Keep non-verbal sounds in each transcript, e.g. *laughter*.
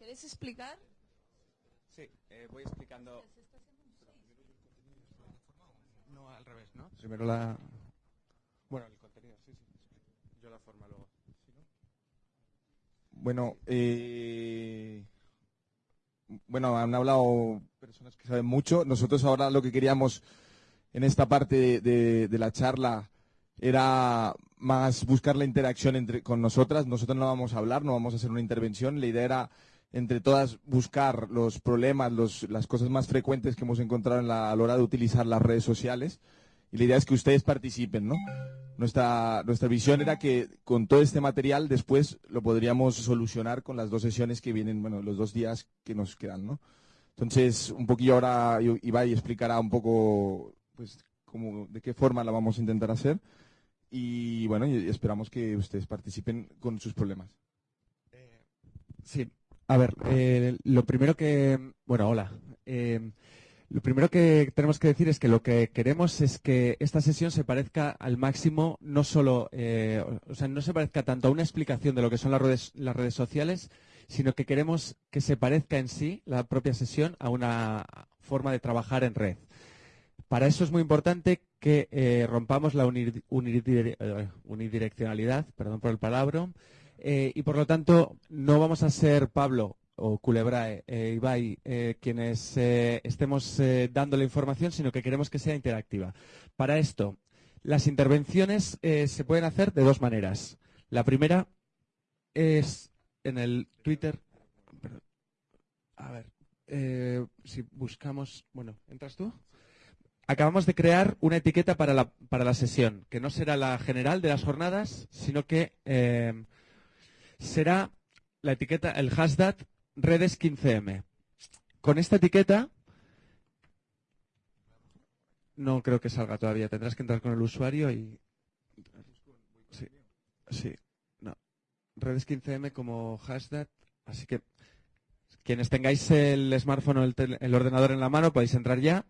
¿Queréis explicar? Sí, eh, voy explicando. No, al revés, ¿no? Primero la. Bueno, el contenido, sí, sí. Yo la forma luego. Bueno, eh, bueno, han hablado personas que saben mucho. Nosotros ahora lo que queríamos en esta parte de, de la charla era más buscar la interacción entre, con nosotras. Nosotros no vamos a hablar, no vamos a hacer una intervención. La idea era entre todas buscar los problemas, los, las cosas más frecuentes que hemos encontrado la, a la hora de utilizar las redes sociales. Y la idea es que ustedes participen, ¿no? Nuestra, nuestra visión era que con todo este material después lo podríamos solucionar con las dos sesiones que vienen, bueno, los dos días que nos quedan, ¿no? Entonces, un poquillo ahora Ibai explicará un poco, pues, cómo, de qué forma la vamos a intentar hacer. Y bueno, esperamos que ustedes participen con sus problemas. Eh, sí, a ver, eh, lo primero que, bueno, hola. Eh, lo primero que tenemos que decir es que lo que queremos es que esta sesión se parezca al máximo, no solo, o sea, no se parezca tanto a una explicación de lo que son las redes, las redes sociales, sino que queremos que se parezca en sí la propia sesión a una forma de trabajar en red. Para eso es muy importante que eh, rompamos la eh, unidireccionalidad, perdón por el palabra, eh, y por lo tanto no vamos a ser Pablo o Culebrae, Ibai, quienes estemos dando la información, sino que queremos que sea interactiva. Para esto, las intervenciones se pueden hacer de dos maneras. La primera es en el Twitter. A ver, si buscamos. Bueno, ¿entras tú? acabamos de crear una etiqueta para la, para la, sesión, que no será la general de las jornadas, sino que eh, será la etiqueta, el hashtag redes 15M. Con esta etiqueta, no creo que salga todavía, tendrás que entrar con el usuario y... Sí, no. Redes 15M como hashtag, así que quienes tengáis el smartphone o el, ordenador en la mano podéis entrar ya.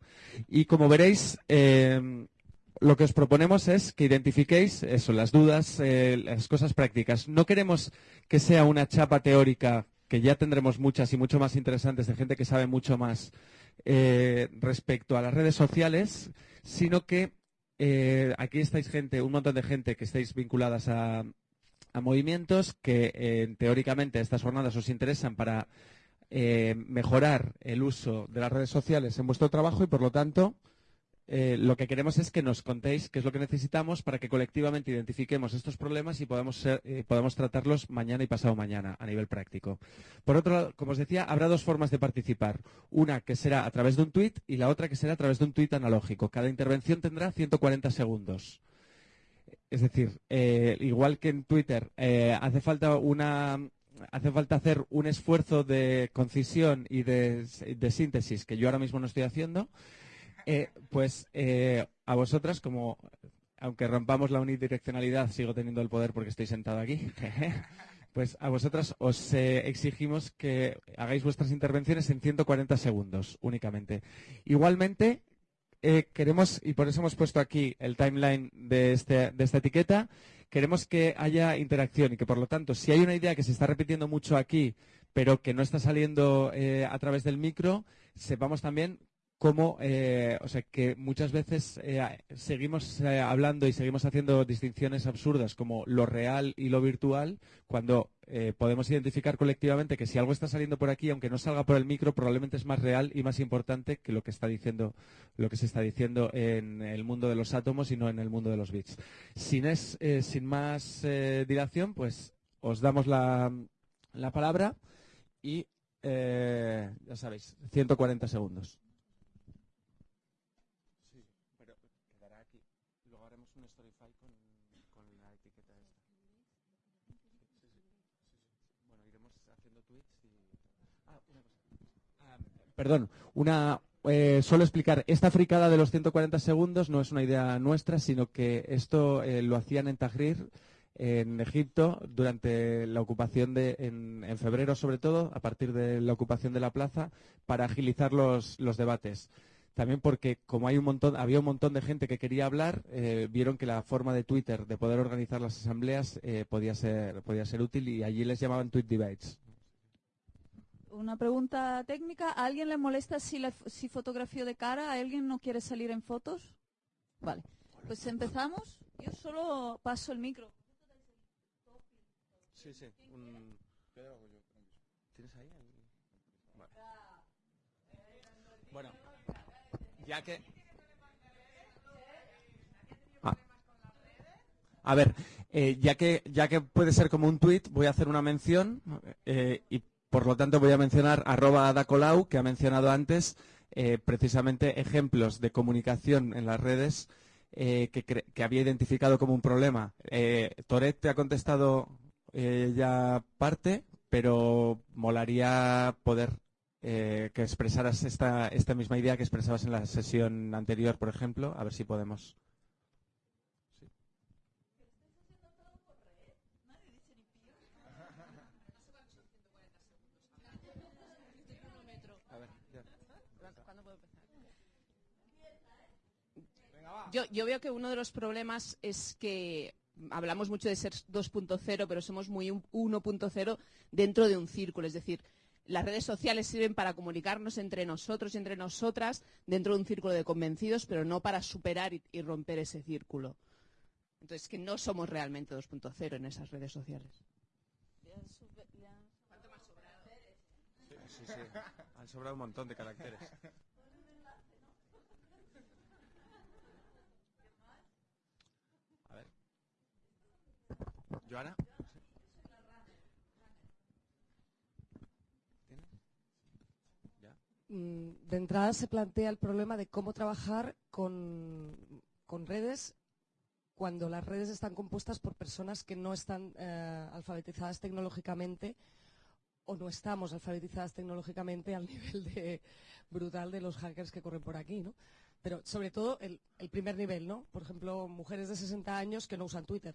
Y como veréis, em, lo que os proponemos es que identifiquéis eso, las dudas, eh, las cosas prácticas. No queremos que sea una chapa teórica, que ya tendremos muchas y mucho más interesantes de gente que sabe mucho más eh, respecto a las redes sociales, sino que eh, aquí estáis gente, un montón de gente que estáis vinculadas a, movimientos que teóricamente estas jornadas os interesan para mejorar el uso de las redes sociales en vuestro trabajo y, por lo tanto, eh, lo que queremos es que nos contéis qué es lo que necesitamos para que colectivamente identifiquemos estos problemas y podamos, eh, podamos tratarlos mañana y pasado mañana a nivel práctico. Por otro lado, como os decía, habrá dos formas de participar. Una que será a través de un tuit y la otra que será a través de un tuit analógico. Cada intervención tendrá 140 segundos. Es decir, igual que en Twitter hace falta una hace falta hacer un esfuerzo de concisión y de, síntesis que yo ahora mismo no estoy haciendo, eh, pues eh, a vosotras, como aunque rompamos la unidireccionalidad, sigo teniendo el poder porque estoy sentado aquí. *laughs* pues a vosotras os eh, exigimos que hagáis vuestras intervenciones en 140 segundos únicamente. Igualmente, queremos, y por eso hemos puesto aquí el timeline de, este, de esta etiqueta, queremos que haya interacción y que, por lo tanto, si hay una idea que se está repitiendo mucho aquí, pero que no está saliendo eh, a través del micro, sepamos también cómo, eh, o sea, que muchas veces eh, seguimos hablando y seguimos haciendo distinciones absurdas como lo real y lo virtual, cuando podemos identificar colectivamente que si algo está saliendo por aquí, aunque no salga por el micro, probablemente es más real y más importante que lo que está diciendo, lo que se está diciendo en el mundo de los átomos y no en el mundo de los bits. Sin más dilación, pues os damos la, la palabra y ya sabéis, 140 segundos. Perdón, una, eh, solo explicar, esta fricada de los 140 segundos no es una idea nuestra, sino que esto eh, lo hacían en Tahrir, en Egipto, durante la ocupación de, en, febrero sobre todo, a partir de la ocupación de la plaza, para agilizar los, debates. También porque como hay un montón, había un montón de gente que quería hablar, eh, vieron que la forma de Twitter de poder organizar las asambleas podía, ser, podía ser útil y allí les llamaban tweet debates. Una pregunta técnica. ¿A alguien le molesta si, la, si fotografío de cara? ¿A alguien no quiere salir en fotos? Vale. Pues empezamos. Yo solo paso el micro. Sí, sí. ¿Tienes ahí? Bueno, ya que... Ah. A ver, eh, ya, que, ya que puede ser como un tuit, voy a hacer una mención eh, y por lo tanto voy a mencionar arroba Dacolau, que ha mencionado antes, eh, precisamente ejemplos de comunicación en las redes que, que, había identificado como un problema. Toret te ha contestado ya parte, pero molaría poder que expresaras esta, esta misma idea que expresabas en la sesión anterior, por ejemplo, a ver si podemos. Yo, veo que uno de los problemas es que hablamos mucho de ser 2.0, pero somos muy 1.0 dentro de un círculo. Es decir, las redes sociales sirven para comunicarnos entre nosotros y entre nosotras dentro de un círculo de convencidos, pero no para superar y, romper ese círculo. Entonces, que no somos realmente 2.0 en esas redes sociales. Sí, sí, Han sobrado un montón de caracteres. *laughs* ¿Joana? Mm, de entrada se plantea el problema de cómo trabajar con, redes cuando las redes están compuestas por personas que no están eh, alfabetizadas tecnológicamente o no estamos alfabetizadas tecnológicamente al *laughs* nivel de, brutal de los hackers que corren por aquí, ¿no? Pero sobre todo el, el primer nivel, ¿no? Por ejemplo, mujeres de 60 años que no usan Twitter.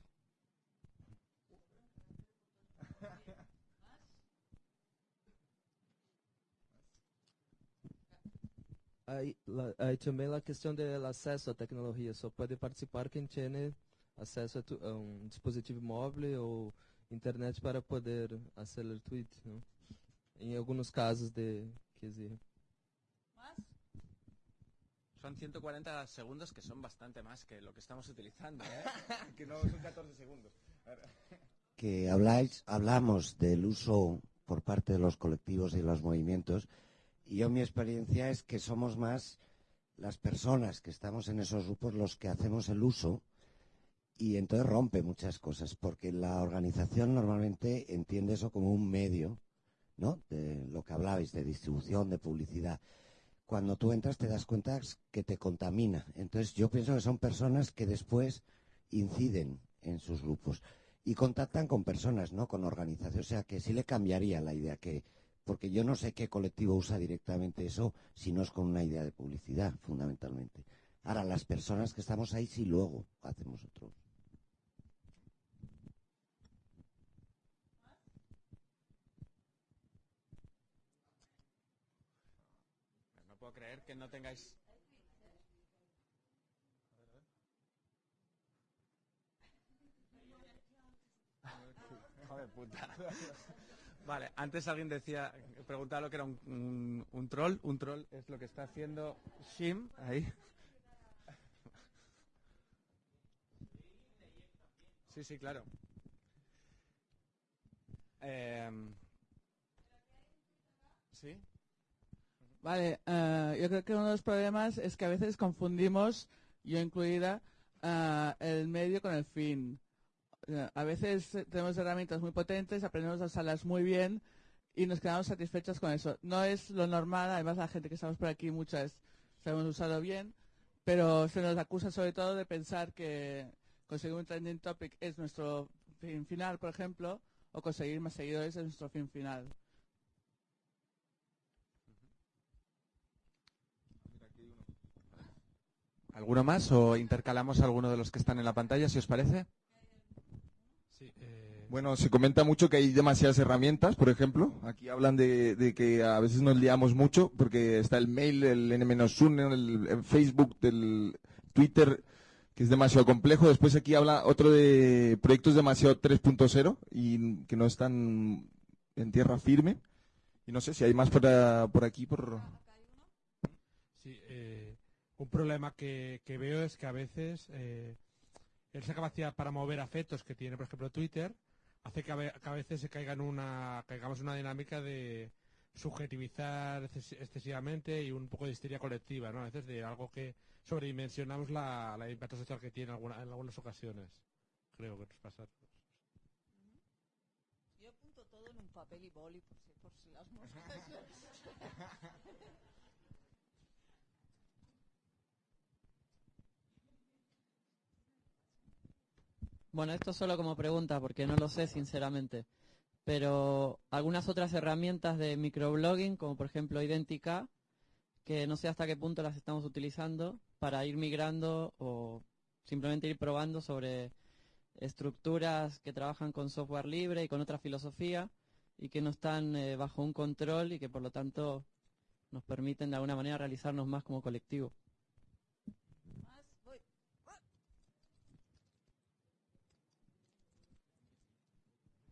Aí, aí também a questão do acesso à tecnologia. Só pode participar quem tem acesso a, um dispositivo móvel ou internet para poder acelerar tweet, não? Em alguns casos de que exige. Son 140 segundos que son bastante más que lo que estamos utilizando, ¿eh? *laughs* que no son 14 segundos. *laughs* Que habláis, hablamos del uso por parte de los colectivos y los movimientos y yo mi experiencia es que somos más las personas que estamos en esos grupos los que hacemos el uso y entonces rompe muchas cosas, porque la organización normalmente entiende eso como un medio, ¿no? De lo que hablabais, de distribución, de publicidad. Cuando tú entras te das cuenta que te contamina. Entonces yo pienso que son personas que después inciden en sus grupos y contactan con personas, ¿no? Con organizaciones. O sea que sí le cambiaría la idea que porque yo no sé qué colectivo usa directamente eso si no es con una idea de publicidad, fundamentalmente. Ahora, las personas que estamos ahí sí luego hacemos otro. No puedo creer que no tengáis... Joder, puta. Vale, antes alguien decía, preguntaba lo que era un, troll. Un troll es lo que está haciendo Shim ahí. Sí, sí, claro. Em. Vale, eh, yo creo que uno de los problemas es que a veces confundimos, yo incluida, eh, el medio con el fin a veces eh, tenemos herramientas muy potentes, aprendemos a usarlas muy bien y nos quedamos satisfechos con eso. No es lo normal, además la gente que estamos por aquí muchas sabemos usarlo bien, pero se nos acusa sobre todo de pensar que conseguir un trending topic es nuestro fin final, por ejemplo, o conseguir más seguidores es nuestro fin final. ¿Alguno más o intercalamos alguno de los que están en la pantalla, si os parece? Bueno, se comenta mucho que hay demasiadas herramientas, por ejemplo. Aquí hablan de, que a veces nos liamos mucho porque está el mail, el N-1, el, Facebook, el Twitter, que es demasiado complejo. Después aquí habla otro de proyectos demasiado 3.0 y que no están en tierra firme. Y no sé si hay más por, ah, por aquí, por... Sí, eh, un problema que, que veo es que a veces eh, esa capacidad para mover afectos que tiene, por ejemplo, Twitter, hace que a, ve- que a veces se caiga en una, caigamos en una dinámica de subjetivizar exces- excesivamente y un poco de histeria colectiva, ¿no? A veces de algo que sobredimensionamos la, la impacto social que tiene alguna- en algunas ocasiones. Creo que nos pasa. Yo apunto todo en un papel y boli por si, por si las moscas. *laughs* Bueno, esto solo como pregunta, porque no lo sé sinceramente. Pero algunas otras herramientas de microblogging, como por ejemplo Identica, que no sé hasta qué punto las estamos utilizando para ir migrando o simplemente ir probando sobre estructuras que trabajan con software libre y con otra filosofía y que no están eh, bajo un control y que por lo tanto nos permiten de alguna manera realizarnos más como colectivo. Más, voy.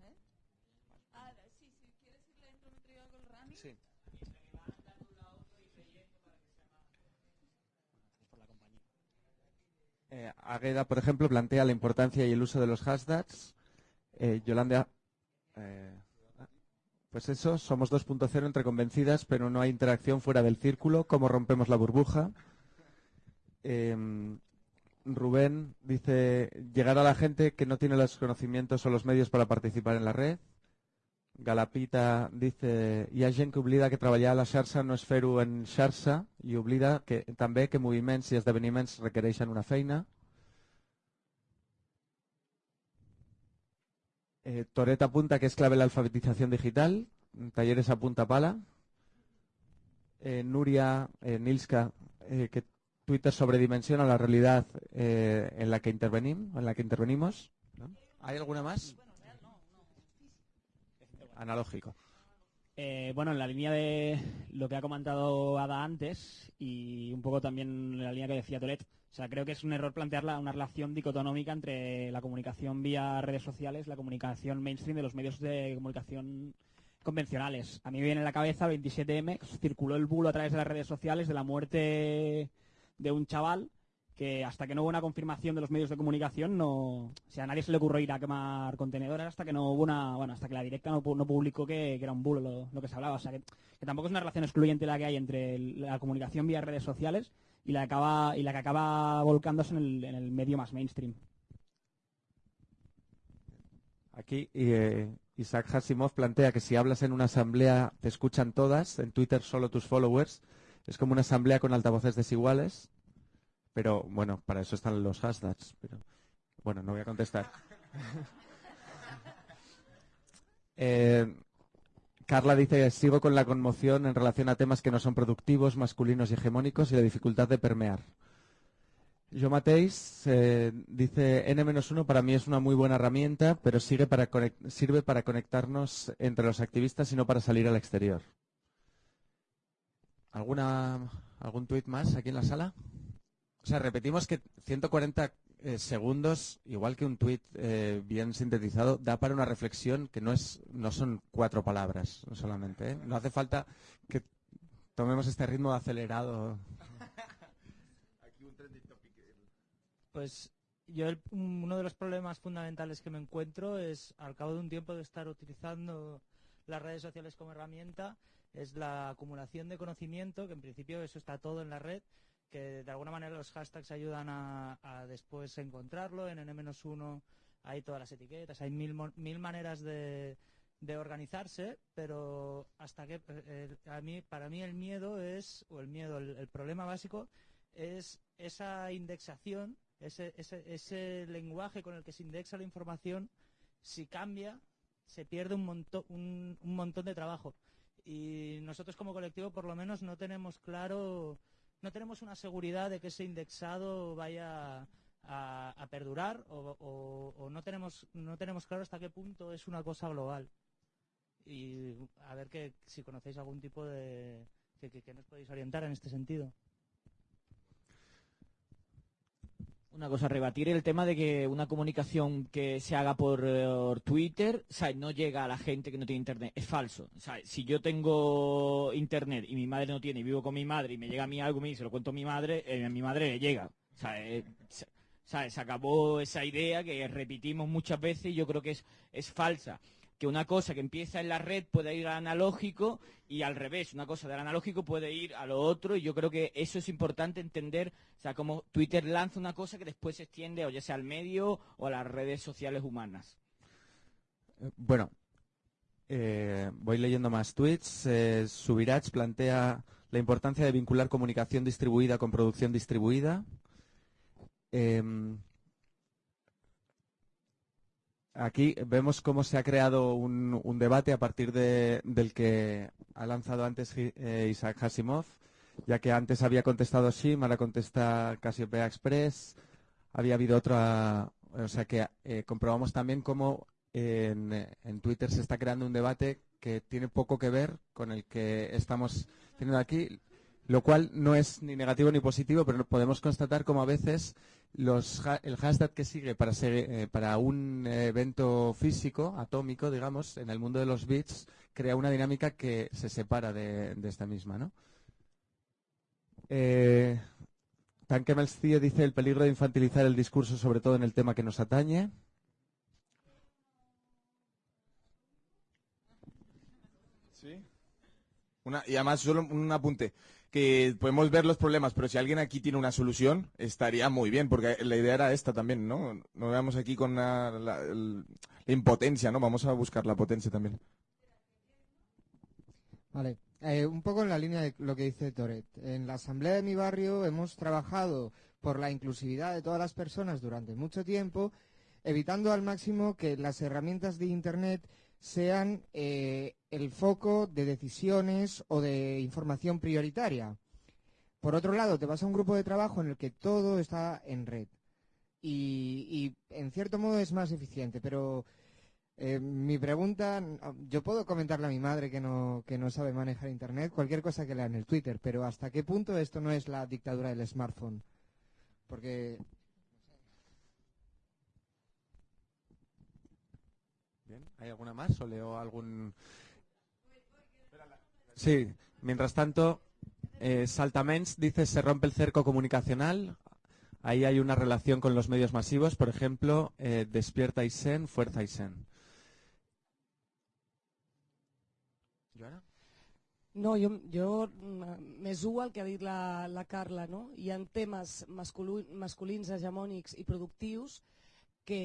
¿Eh? Ah, sí, si quieres ir dentro entre yo con el Rami. Sí. Eh, Agueda, por ejemplo, plantea la importancia y el uso de los hashtags. Eh, Yolanda, eh, pues eso, somos 2.0 entre convencidas, pero no hay interacción fuera del círculo. ¿Cómo rompemos la burbuja? Rubén dice, llegar a la gente que no tiene los conocimientos o los medios para participar en la red. Galapita dice, hi ha que oblida que treballar a la xarxa no és fer-ho en xarxa i oblida que, també que moviments i esdeveniments requereixen una feina. Eh, Toret apunta que es clave la alfabetización digital, talleres a punta pala. Eh, Nuria eh, Nilska, eh, que Twitter sobredimensiona la realidad eh, en la que intervenim, en la que intervenimos. ¿Hay alguna más? Analógico. Eh, bueno, en la línea de lo que ha comentado Ada antes y un poco también en la línea que decía Toret, o sea, creo que es un error plantear la- una relación dicotonómica entre la comunicación vía redes sociales, la comunicación mainstream de los medios de comunicación convencionales. A mí me viene en la cabeza el 27M, que circuló el bulo a través de las redes sociales de la muerte de un chaval que hasta que no hubo una confirmación de los medios de comunicación no, o sea, a nadie se le ocurrió ir a quemar contenedores hasta que no hubo una, bueno, hasta que la directa no, no publicó que, que era un bulo lo, lo que se hablaba, o sea, que, tampoco es una relación excluyente la que hay entre la comunicación vía redes sociales y la que acaba y la que acaba volcándose en el, en el medio más mainstream. Aquí eh, Isaac Hasimov plantea que si hablas en una asamblea te escuchan todas, en Twitter solo tus followers. Es como una asamblea con altavoces desiguales. Pero bueno, para eso están los hashtags. Pero bueno, no voy a contestar. *laughs* Eh, Carla dice, sigo con la conmoción en relación a temas que no son productivos, masculinos y hegemónicos y la dificultad de permear. Yo Mateis eh, dice N-1 para mí es una muy buena herramienta, pero sigue para sirve para conectarnos entre los activistas y no para salir al exterior. ¿Alguna, ¿Algún tuit más aquí en la sala? O sea, repetimos que 140 eh, segundos, igual que un tuit eh, bien sintetizado, da para una reflexión que no, es, no son cuatro palabras solamente. ¿eh? No hace falta que tomemos este ritmo acelerado. Pues yo el- uno de los problemas fundamentales que me encuentro es, al cabo de un tiempo de estar utilizando las redes sociales como herramienta, es la acumulación de conocimiento, que en principio eso está todo en la red, que de alguna manera los hashtags ayudan a, después encontrarlo, en N-1 hay todas las etiquetas, hay mil, mil maneras de, de organizarse, pero hasta que eh, a mí, para mí el miedo es, o el miedo, el, el problema básico es esa indexación, ese, ese, ese lenguaje con el que se indexa la información, si cambia, se pierde un, monto- un, un montón de trabajo. Y nosotros como colectivo por lo menos no tenemos claro, no tenemos una seguridad de que ese indexado vaya a, perdurar o, no tenemos no tenemos claro hasta qué punto es una cosa global. Y a ver que si conocéis algún tipo de que- que nos podéis orientar en este sentido. Una cosa, rebatir el tema de que una comunicación que se haga por eh, Twitter, o no llega a la gente que no tiene internet. Es falso. Si yo tengo internet y mi madre no tiene y vivo con mi madre y me llega a mí algo y se lo cuento a mi madre, eh, a mi madre le llega. Eh, se, o sea, se acabó esa idea que repetimos muchas veces y yo creo que es, es falsa. Que una cosa que empieza en la red puede ir al analógico y al revés, una cosa del analógico puede ir a lo otro y yo creo que eso es importante entender, o sea, como Twitter lanza una cosa que después se extiende o ya sea al medio o a las redes sociales humanas. Eh, Bueno, eh, voy leyendo más tweets. Eh, Subirach plantea la importancia de vincular comunicación distribuida con producción distribuida. Em, aquí vemos cómo se ha creado un, un debate a partir de- del que ha lanzado antes eh, Isaac Asimov, ya que antes había contestado Shim, ahora contesta Cassiopeia Express. Había habido otra, o sea que eh, comprobamos también cómo en, en Twitter se está creando un debate que tiene poco que ver con el que estamos teniendo aquí, lo cual no es ni negativo ni positivo, pero podemos constatar como a veces los, el hashtag que sigue para, segui- eh, para un evento físico, atómico, digamos, en el mundo de los bits, crea una dinámica que se separa de, esta misma, ¿no? Eh, dice el peligro de infantilizar el discurso, sobre todo en el tema que nos atañe. Una, y además, solo un apunte, que podemos ver los problemas, pero si alguien aquí tiene una solución, estaría muy bien, porque la idea era esta también, ¿no? No veamos aquí con la, la- impotencia, ¿no? Vamos a buscar la potencia también. Vale, eh, un poco en la línea de lo que dice Toret. En la asamblea de mi barrio hemos trabajado por la inclusividad de todas las personas durante mucho tiempo, evitando al máximo que las herramientas de Internet sean eh, el foco de decisiones o de información prioritaria. Por otro lado, te vas a un grupo de trabajo en el que todo está en red. Y, y, en cierto modo es más eficiente, pero eh, mi pregunta, yo puedo comentarle a mi madre que no, que no sabe manejar Internet, cualquier cosa que lea en el Twitter, pero ¿hasta qué punto esto no es la dictadura del smartphone? Porque ¿hay alguna más o leo algún...? Sí, mientras tanto, eh, Saltamens dice se rompe el cerco comunicacional. Ahí hay una relación con los medios masivos, por ejemplo, eh, Despierta Isen, Fuerza Isen. Joana? No, jo, jo mm, més u al que ha dit la, la Carla, no? Hi ha temes masculu- masculins hegemònics i productius que,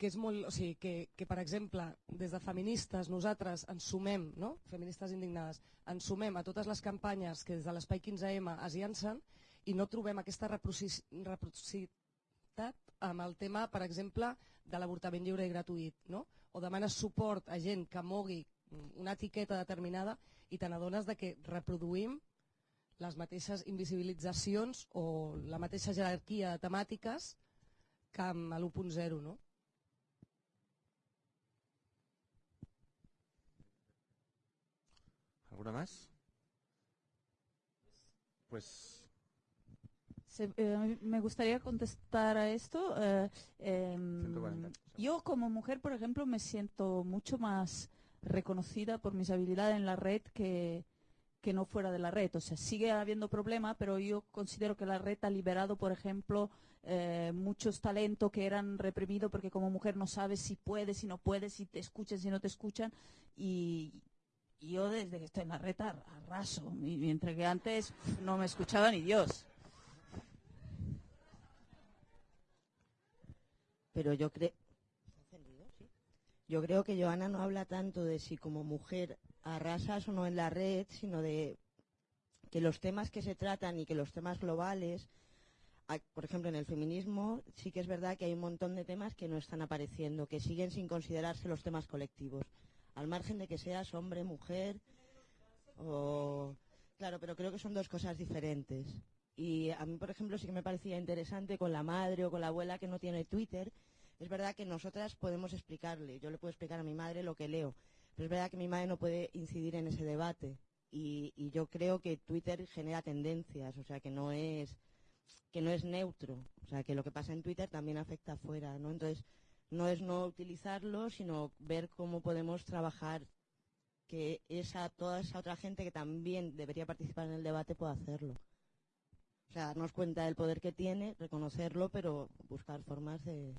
que és molt, o sigui, que, que per exemple, des de feministes nosaltres ens sumem, no? feministes indignades, ens sumem a totes les campanyes que des de l'Espai 15M es llancen i no trobem aquesta reciprocitat amb el tema, per exemple, de l'avortament lliure i gratuït, no? o demanes suport a gent que mogui una etiqueta determinada i te n'adones que reproduïm les mateixes invisibilitzacions o la mateixa jerarquia de temàtiques que amb l'1.0, no? ¿Alguna más? Pues Se- eh, me gustaría contestar a esto. eh, em, 140. yo como mujer, por ejemplo, me siento mucho más reconocida por mis habilidades en la red que, que no fuera de la red. O sea, sigue habiendo problema, pero yo considero que la red ha liberado, por ejemplo, eh, muchos talentos que eran reprimidos porque como mujer no sabes si puedes, si no puedes, si te escuchan, si no te escuchan. Y, yo desde que estoy en la red ar- arraso, mi- mientras que antes no me escuchaba ni Dios. Pero yo creo. Yo creo que Joana no habla tanto de si como mujer arrasas o no en la red, sino de que los temas que se tratan y que los temas globales, por ejemplo, en el feminismo, sí que es verdad que hay un montón de temas que no están apareciendo, que siguen sin considerarse los temas colectivos, al margen de que seas hombre, mujer o... Claro, pero creo que son dos cosas diferentes. Y a mí, por ejemplo, sí que me parecía interesante con la madre o con la abuela que no tiene Twitter. Es verdad que nosotras podemos explicarle, yo le puedo explicar a mi madre lo que leo, pero es verdad que mi madre no puede incidir en ese debate. Y, y yo creo que Twitter genera tendencias, o sea que no es que no es neutro. O sea, que lo que pasa en Twitter también afecta afuera, ¿no? Entonces, no es no utilizarlo, sino ver cómo podemos trabajar que esa, toda esa otra gente que también debería participar en el debate pueda hacerlo. O sea, darnos cuenta del poder que tiene, reconocerlo, pero buscar formas de...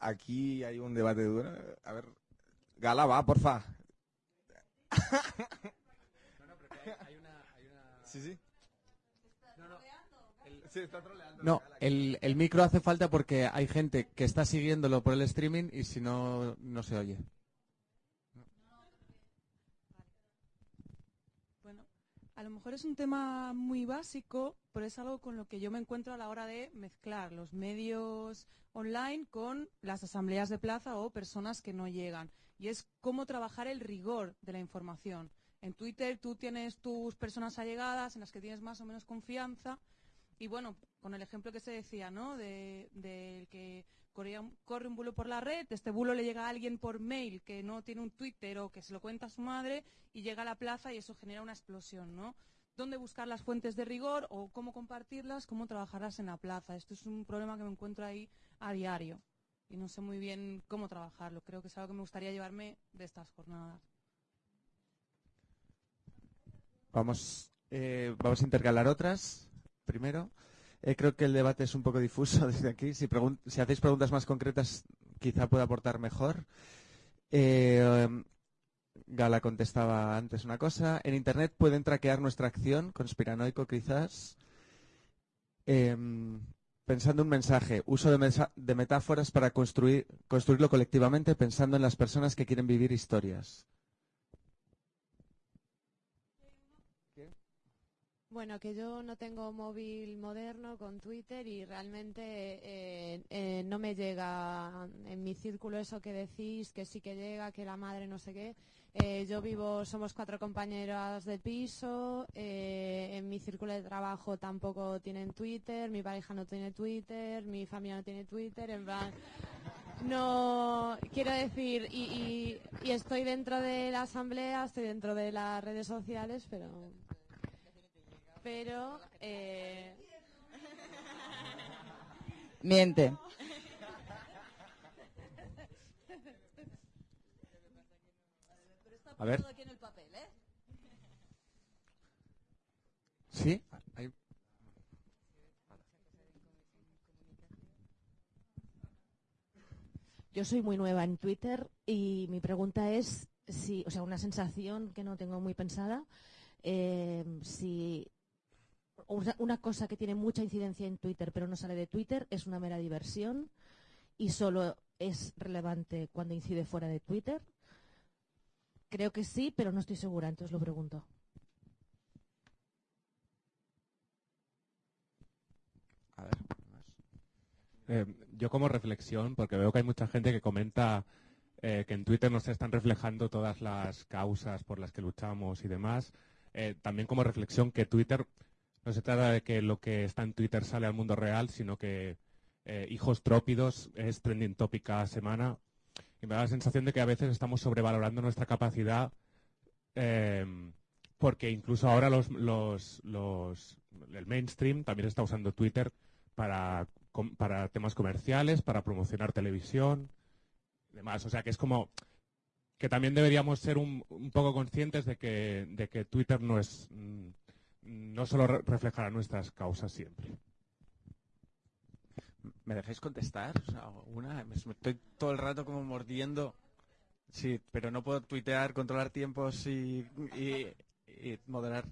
Aquí hay un debate duro. A ver, Gala, va, porfa. Sí, sí. Sí, está troleando. No, el, el micro hace falta porque hay gente que está siguiéndolo por el streaming y si no, no se oye. Bueno, a lo mejor es un tema muy básico, pero es algo con lo que yo me encuentro a la hora de mezclar los medios online con las asambleas de plaza o personas que no llegan. Y es cómo trabajar el rigor de la información. En Twitter tú tienes tus personas allegadas en las que tienes más o menos confianza. Y bueno, con el ejemplo que se decía, ¿no? De, del que corría corre un bulo por la red, este bulo le llega a alguien por mail que no tiene un Twitter o que se lo cuenta a su madre y llega a la plaza y eso genera una explosión, ¿no? ¿Dónde buscar las fuentes de rigor o cómo compartirlas, cómo trabajarlas en la plaza? Esto es un problema que me encuentro ahí a diario y no sé muy bien cómo trabajarlo. Creo que es algo que me gustaría llevarme de estas jornadas. Vamos, eh, vamos a intercalar otras primero. Eh, creo que el debate es un poco difuso *laughs* desde aquí. Si, hacéis preguntas más concretas, quizá pueda aportar mejor. Eh, Gala contestaba antes una cosa. En Internet pueden traquear nuestra acción, conspiranoico quizás. Em, pensando un mensaje, uso de, de metáforas para construir, construirlo colectivamente, pensando en las personas que quieren vivir historias. Bueno, que yo no tengo móvil moderno con Twitter y realmente eh, eh, no me llega en mi círculo eso que decís, que sí que llega, que la madre no sé qué. Eh, yo vivo, somos cuatro compañeras de piso, en mi círculo de trabajo tampoco tienen Twitter, mi pareja no tiene Twitter, mi familia no tiene Twitter, en plan... No, quiero decir, y- y estoy dentro de la asamblea, estoy dentro de las redes sociales, pero pero eh, Miente. A ver. aquí en el papel, ¿eh? ¿Sí? Ahí- Yo soy muy nueva en Twitter y mi pregunta es si, o sea, una sensación que no tengo muy pensada, eh, si una, una cosa que tiene mucha incidencia en Twitter pero no sale de Twitter es una mera diversión y solo es relevante cuando incide fuera de Twitter. Creo que sí, pero no estoy segura, entonces lo pregunto. Eh, yo como reflexión, porque veo que hay mucha gente que comenta eh, que en Twitter no se están reflejando todas las causas por las que luchamos y demás, eh, también como reflexión que Twitter no se trata de que lo que está en Twitter sale al mundo real, sino que eh, hijos trópidos es trending topic cada semana y me da la sensación de que a veces estamos sobrevalorando nuestra capacidad eh, porque incluso ahora los, los, los- el mainstream también está usando Twitter para temas comerciales, para promocionar televisión y demás. O sea que es como que también deberíamos ser un, un poco conscientes de que, de que Twitter no es mm, no solo re- reflejará nuestras causas siempre. ¿Me dejáis contestar? O sea, una, me estoy todo el rato como mordiendo. Sí, pero no puedo tuitear, controlar tiempos y, y- y moderar.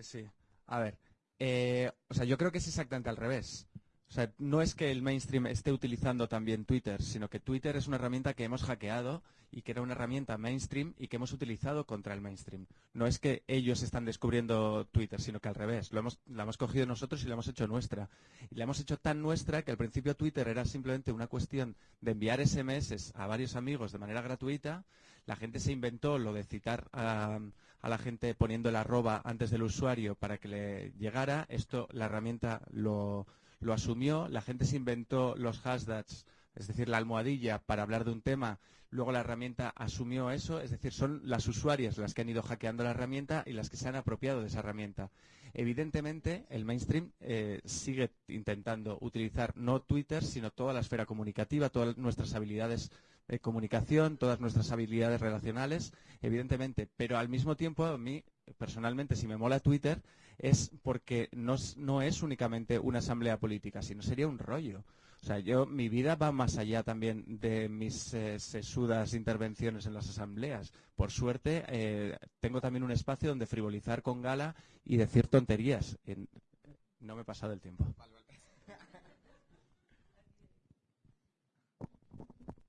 Sí. A ver, eh, o sea, yo creo que es exactamente al revés. O sea, no es que el mainstream esté utilizando también Twitter, sino que Twitter es una herramienta que hemos hackeado y que era una herramienta mainstream y que hemos utilizado contra el mainstream. No es que ellos están descubriendo Twitter, sino que al revés. Lo hemos, la hemos cogido nosotros y la hemos hecho nuestra. Y la hemos hecho tan nuestra que al principio Twitter era simplemente una cuestión de enviar SMS a varios amigos de manera gratuita. La gente se inventó lo de citar a, a la gente poniendo el arroba antes del usuario para que le llegara. Esto la herramienta lo, lo asumió, la gente se inventó los hashtags, es decir, la almohadilla para hablar de un tema, luego la herramienta asumió eso, es decir, son las usuarias las que han ido hackeando la herramienta y las que se han apropiado de esa herramienta. Evidentemente, el mainstream eh, sigue intentando utilizar no Twitter, sino toda la esfera comunicativa, todas nuestras habilidades de comunicación, todas nuestras habilidades relacionales, evidentemente, pero al mismo tiempo a mí, personalmente, si me mola Twitter, es porque no, no es únicamente una asamblea política, sino sería un rollo. O sea, yo, mi vida va más allá también de mis eh, sesudas intervenciones en las asambleas. Por suerte, eh, tengo también un espacio donde frivolizar con gala y decir tonterías. No me he pasado el tiempo.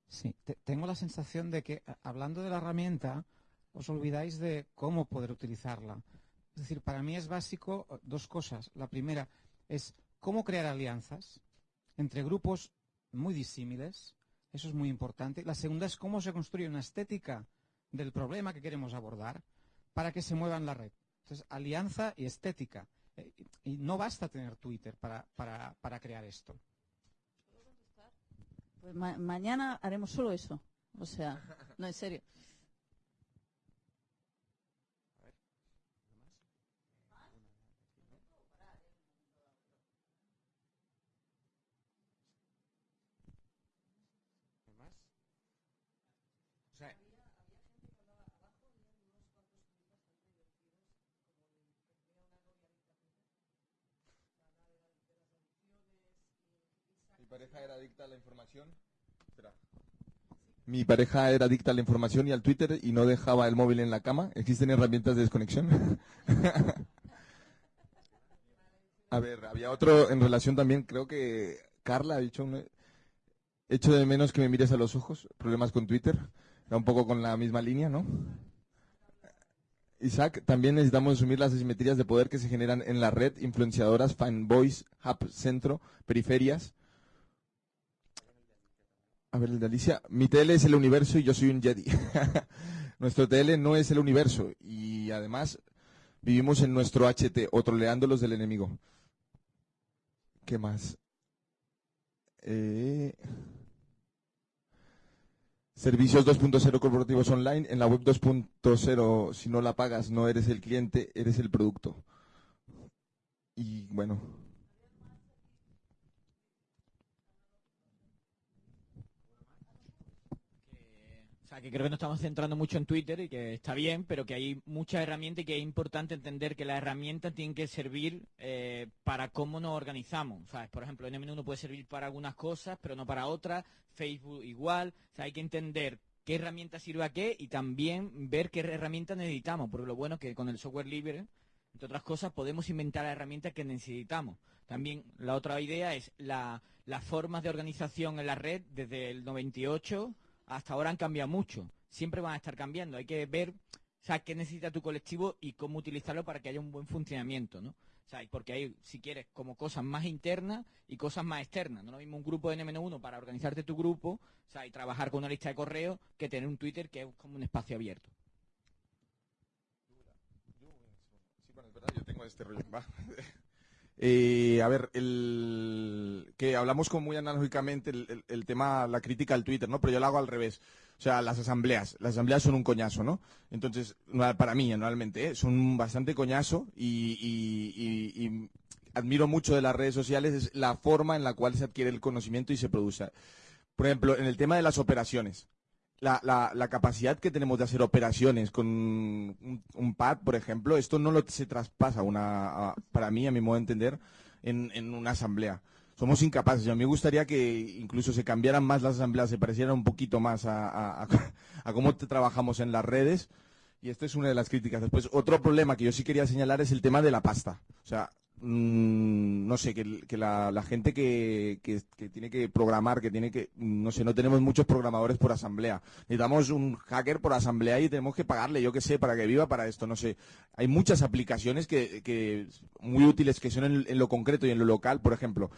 Sí, te- tengo la sensación de que hablando de la herramienta os olvidáis de cómo poder utilizarla. Es decir, para mí es básico dos cosas. La primera es cómo crear alianzas entre grupos muy disímiles. Eso es muy importante. La segunda es cómo se construye una estética del problema que queremos abordar para que se mueva en la red. Entonces, alianza y estética. Eh, y no basta tener Twitter para, para- para crear esto. Pues ma- mañana haremos solo eso. O sea, no, en serio. La información. Mi pareja era adicta a la información y al Twitter y no dejaba el móvil en la cama. ¿Existen herramientas de desconexión? *laughs* a ver, había otro en relación también, creo que Carla ha dicho un... Echo de menos que me mires a los ojos. Problemas con Twitter. Era un poco con la misma línea, ¿no? Isaac, también necesitamos asumir las asimetrías de poder que se generan en la red, influenciadoras, fanboys, hub, centro, periferias. A ver, el de Alicia. Mi TL es el universo y yo soy un Jedi. *laughs* nuestro TL no es el universo y además vivimos en nuestro HT o troleando los del enemigo. ¿Qué más? Eh, Servicios 2.0 corporativos online. En la web 2.0, si no la pagas, no eres el cliente, eres el producto. Y bueno, que creo que nos estamos centrando mucho en Twitter y que está bien, pero que hay muchas herramientas y que es importante entender que las herramientas tienen que servir eh, para cómo nos organizamos. ¿sabes? Por ejemplo, NM1 puede servir para algunas cosas, pero no para otras. Facebook igual. Hay que entender qué herramienta sirve a qué y también ver qué herramienta necesitamos. Porque lo bueno es que con el software libre, entre otras cosas, podemos inventar las herramientas que necesitamos. También la otra idea es la, las formas de organización en la red desde el 98 hasta ahora han cambiado mucho. Siempre van a estar cambiando. Hay que ver o sea, qué necesita tu colectivo y cómo utilizarlo para que haya un buen funcionamiento, ¿no? O sea, porque hay, si quieres, como cosas más internas y cosas más externas. No es lo mismo un grupo de N-1 para organizarte tu grupo, o sea, y trabajar con una lista de correo que tener un Twitter que es como un espacio abierto. yo tengo este rollo. *laughs* Eh, a ver, el, que hablamos como muy analógicamente el, el- tema, la crítica al Twitter, ¿no? Pero yo lo hago al revés. O sea, las asambleas. Las asambleas son un coñazo, ¿no? Entonces, para mí, anualmente, ¿eh? son bastante coñazo y- y admiro mucho de las redes sociales es la forma en la cual se adquiere el conocimiento y se produce. Por ejemplo, en el tema de las operaciones. La, la- la capacidad que tenemos de hacer operaciones con un, pad, por ejemplo, esto no lo se traspasa una, para mí, a mi modo de entender, en, en una asamblea. Somos incapaces. A mí me gustaría que incluso se cambiaran más las asambleas, se parecieran un poquito más a, a- *laughs* cómo trabajamos en las redes. Y esta es una de las críticas. Después, otro problema que yo sí quería señalar es el tema de la pasta. O sea, no sé, que, que la, gente que, que- tiene que programar, que tiene que, no sé, no tenemos muchos programadores por asamblea. Necesitamos un hacker por asamblea y tenemos que pagarle, yo qué sé, para que viva para esto, no sé. Hay muchas aplicaciones que, muy útiles que son en, lo concreto y en lo local, por ejemplo.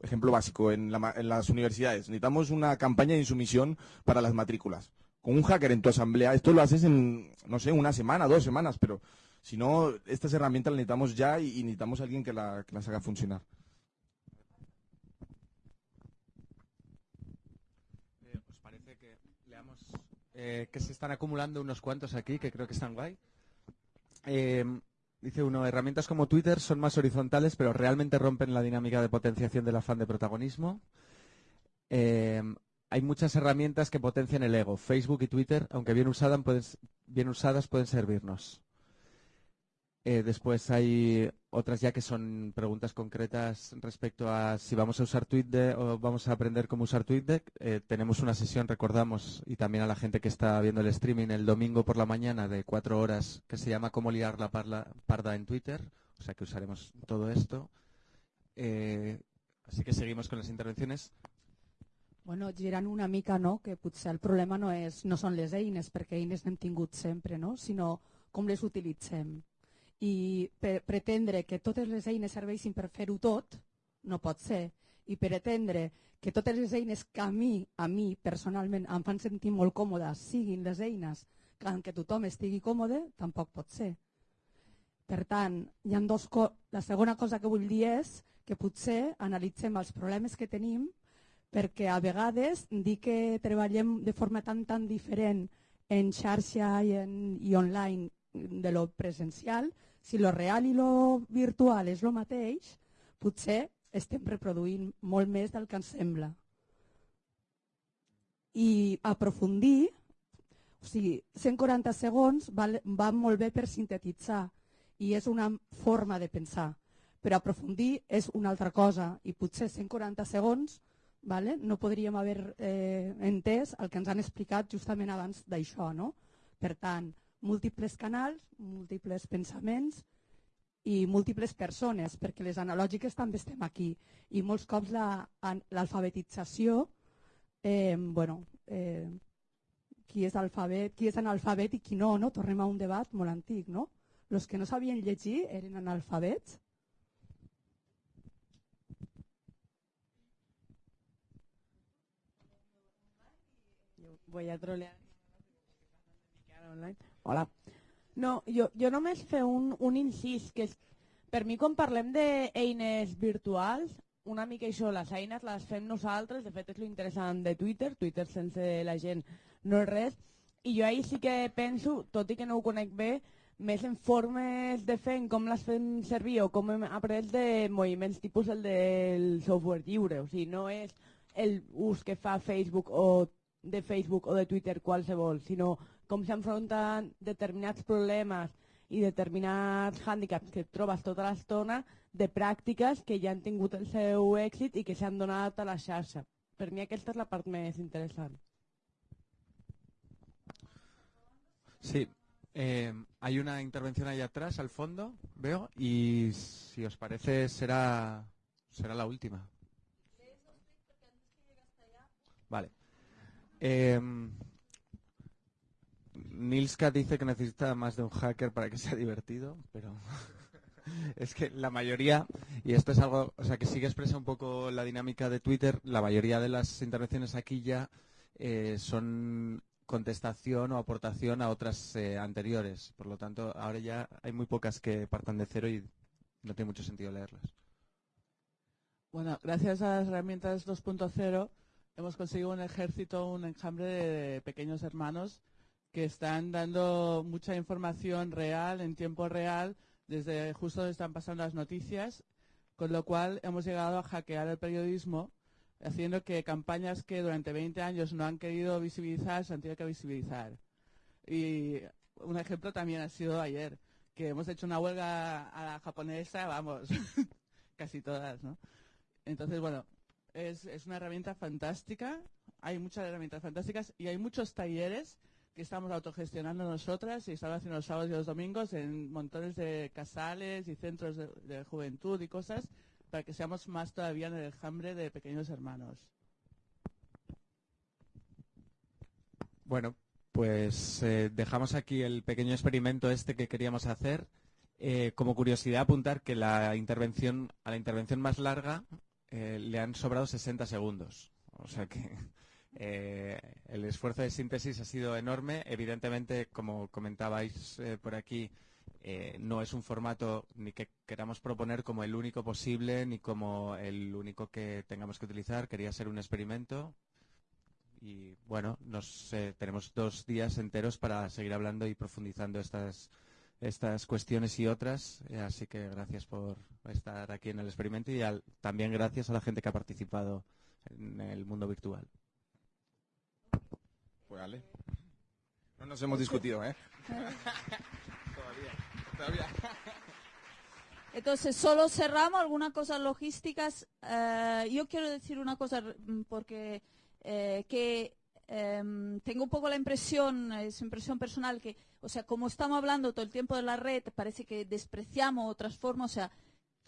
Ejemplo básico, en, la en las universidades. Necesitamos una campaña de insumisión para las matrículas. Con un hacker en tu asamblea, esto lo haces en, no sé, una semana, dos semanas, pero si no, estas herramientas las necesitamos ya y, necesitamos a alguien que, las haga funcionar. Eh, ¿Os parece que leamos eh, que se están acumulando unos cuantos aquí que creo que están guay? Eh, dice uno, herramientas como Twitter son más horizontales, pero realmente rompen la dinámica de potenciación del afán de protagonismo. Eh, hay muchas herramientas que potencian el ego. Facebook y Twitter, aunque bien usadas, pueden servirnos. Eh, después hay otras ya que son preguntas concretas respecto a si vamos a usar TweetDeck o vamos a aprender cómo usar TweetDeck. Eh, tenemos una sesión, recordamos, y también a la gente que está viendo el streaming el domingo por la mañana de cuatro horas que se llama Cómo liar la parda en Twitter. O sea que usaremos todo esto. Eh, así que seguimos con las intervenciones. Bueno, girant una mica, no?, que potser el problema no, és, no són les eines, perquè eines n'hem tingut sempre, no?, sinó com les utilitzem. I per, pretendre que totes les eines serveixin per fer-ho tot, no pot ser. I pretendre que totes les eines que a mi, a mi personalment, em fan sentir molt còmoda, siguin les eines que en què tothom estigui còmode, tampoc pot ser. Per tant, hi ha dos la segona cosa que vull dir és que potser analitzem els problemes que tenim perquè a vegades dir que treballem de forma tan tan diferent en xarxa i, en, i online de lo presencial, si lo real i lo virtual és lo mateix, potser estem reproduint molt més del que ens sembla. I aprofundir, o sigui, 140 segons va, va molt bé per sintetitzar i és una forma de pensar, però aprofundir és una altra cosa i potser 140 segons vale? no podríem haver eh, entès el que ens han explicat justament abans d'això. No? Per tant, múltiples canals, múltiples pensaments i múltiples persones, perquè les analògiques també estem aquí. I molts cops la- l'alfabetització, eh, bueno, eh, qui és alfabet, qui és analfabet i qui no, no? Tornem a un debat molt antic, no? Los que no sabien llegir eren analfabets Voy a trolear. Online. Hola. No, jo, jo només fer un, un incís, que és, per mi quan parlem d'eines virtuals, una mica això, les eines les fem nosaltres, de fet és lo interessant de Twitter, Twitter sense la gent no és res, i jo ahir sí que penso, tot i que no ho conec bé, més en formes de fer, en com les fem servir o com hem après de moviments tipus el del software lliure, o sigui, no és el que fa Facebook o de Facebook o de Twitter qualsevol, sinó com s'enfronten determinats problemes i determinats hàndicaps que et trobes tota l'estona de pràctiques que ja han tingut el seu èxit i que s'han donat a la xarxa. Per mi aquesta és la part més interessant. Sí, eh, hay una intervención ahí atrás, al fondo, veo, y si os parece será, será la última. Vale. Eh, Nilska dice que necesita más de un hacker para que sea *laughs* divertido, pero *laughs* es que la mayoría, y esto es algo, o sea, que sí que expresa un poco la dinámica de Twitter, la mayoría de las intervenciones aquí ya eh, son contestación o aportación a otras eh, anteriores. Por lo tanto, ahora ya hay muy pocas que partan de cero y no tiene mucho sentido leerlas. Bueno, gracias a las herramientas 2.0 hemos conseguido un ejército, un enjambre de pequeños hermanos que están dando mucha información real, en tiempo real, desde justo donde están pasando las noticias, con lo cual hemos llegado a hackear el periodismo, haciendo que campañas que durante 20 años no han querido visibilizar se han tenido que visibilizar. Y un ejemplo también ha sido ayer, que hemos hecho una huelga a la japonesa, vamos, *laughs* casi todas, ¿no? Entonces, bueno, es, es una herramienta fantástica, hay muchas herramientas fantásticas y hay muchos talleres que estamos autogestionando nosotras y estamos haciendo los sábados y los domingos en montones de casales y centros de, juventud y cosas para que seamos más todavía en el enjambre de pequeños hermanos. Bueno, pues eh, dejamos aquí el pequeño experimento este que queríamos hacer. Eh, como curiosidad apuntar que la intervención a la intervención más larga eh, le han sobrado 60 segundos. O sea que eh, el esfuerzo de síntesis ha sido enorme. Evidentemente, como comentabais eh, por aquí, eh, no es un formato ni que queramos proponer como el único posible ni como el único que tengamos que utilizar. Quería ser un experimento y, bueno, nos, tenemos dos días enteros para seguir hablando y profundizando estas, cuestiones y otras. así que gracias por estar aquí en el experimento y también gracias a la gente que ha participado en el mundo virtual. Pues. No nos hemos discutido, ¿eh? *laughs* todavía, todavía. Entonces, solo cerramos algunas cosas logísticas. Eh, yo quiero decir una cosa mm, porque eh, que em, tengo un poco la impresión, es impresión personal, que, o sea, como estamos hablando todo el tiempo de la red, parece que despreciamos otras formas, o sea,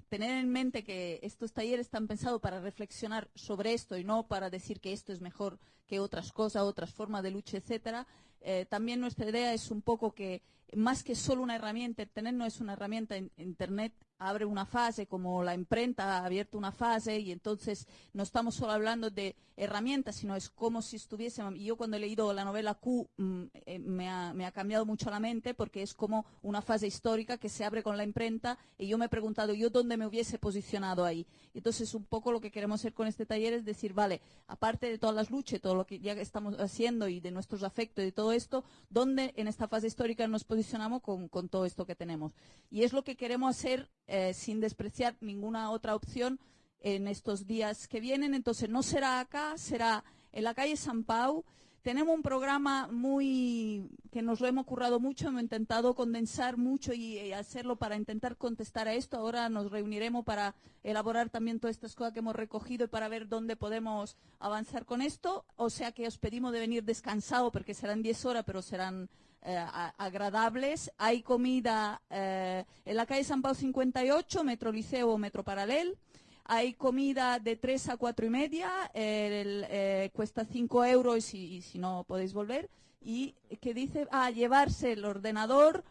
tener en mente que estos talleres están pensados para reflexionar sobre esto y no para decir que esto es mejor que otras cosas, otras formas de lucha, etcétera. Eh, también nuestra idea es un poco que más que solo una herramienta, Internet no es una herramienta, in- Internet abre una fase, como la imprenta ha abierto una fase, y entonces no estamos solo hablando de herramientas, sino es como si estuviésemos, y yo cuando he leído la novela Q mm, eh, me, ha, me ha cambiado mucho la mente, porque es como una fase histórica que se abre con la imprenta, y yo me he preguntado yo dónde me hubiese posicionado ahí. Entonces un poco lo que queremos hacer con este taller es decir, vale, aparte de todas las luchas, todo lo que ya estamos haciendo y de nuestros afectos y de todo esto, ¿dónde en esta fase histórica nos posicionamos con, con todo esto que tenemos? Y es lo que queremos hacer eh, sin despreciar ninguna otra opción en estos días que vienen. Entonces no será acá, será en la calle San Pau. Tenemos un programa muy que nos lo hemos currado mucho, hemos intentado condensar mucho y, y hacerlo para intentar contestar a esto. Ahora nos reuniremos para elaborar también todas estas cosas que hemos recogido y para ver dónde podemos avanzar con esto. O sea que os pedimos de venir descansado porque serán 10 horas, pero serán eh, agradables. Hay comida eh, en la calle San Pau 58, Metro Liceo o Metro Paralel. Hay comida de 3 a 4 y media, el, eh, cuesta 5 euros y, si no podéis volver. Y que dice, ah, llevarse el ordenador,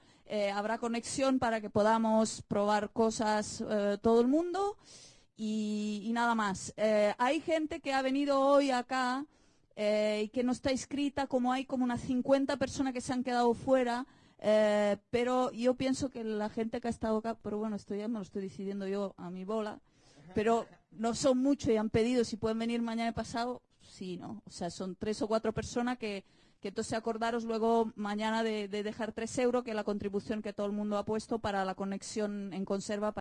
habrá conexión para que podamos probar cosas todo el mundo y, nada más. Hay gente que ha venido hoy acá eh, y que no está inscrita, como hay como unas 50 personas que se han quedado fuera. eh, pero yo pienso que la gente que ha estado acá, pero bueno, esto ya me lo estoy decidiendo yo a mi bola, pero no son muchos y han pedido si pueden venir mañana y pasado, sí, ¿no? O sea, son tres o cuatro personas que, entonces acordaros luego mañana de dejar tres euros, que es la contribución que todo el mundo ha puesto para la conexión en conserva.